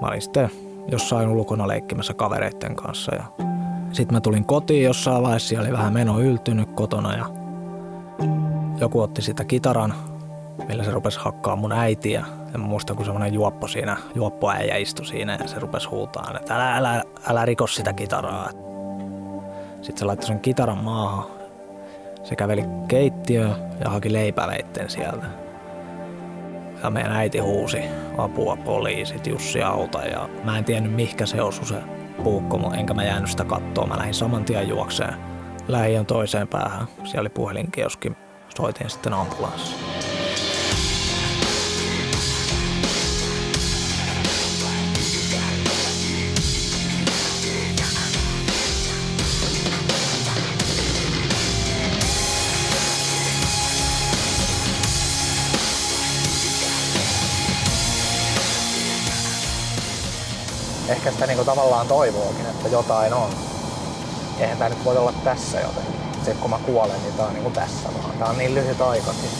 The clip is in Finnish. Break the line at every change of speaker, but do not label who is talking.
Mä olin sitten jossain ulkona leikkimässä kavereiden kanssa ja sitten mä tulin kotiin jossain vaiheessa, oli vähän meno yltynyt kotona ja joku otti sitä kitaran, millä se rupesi hakkaa mun äitiä. Ja mä muistan, kun semmonen juoppo siinä, juoppoäijä istui siinä ja se rupesi huutaa, että älä, älä, älä riko sitä kitaraa. Sitten se laittoi sen kitaran maahan. Se käveli keittiöön ja haki leipäveitten sieltä. Ja meidän äiti huusi apua poliisit, Jussi auta ja mä en tiennyt mihkä se osui se puukko, enkä mä jäänyt sitä kattoa. Mä lähdin saman tien juokseen lähiön toiseen päähän. Siellä oli puhelinkioski. Soitin sitten ambulanssi. Ehkä sitä niinku tavallaan toivookin, että jotain on. Eihän tämä nyt voi olla tässä jotenkin. Se kun mä kuolen, niin tää on niinku tässä vaan. Tää on niin lyhyt aikakin.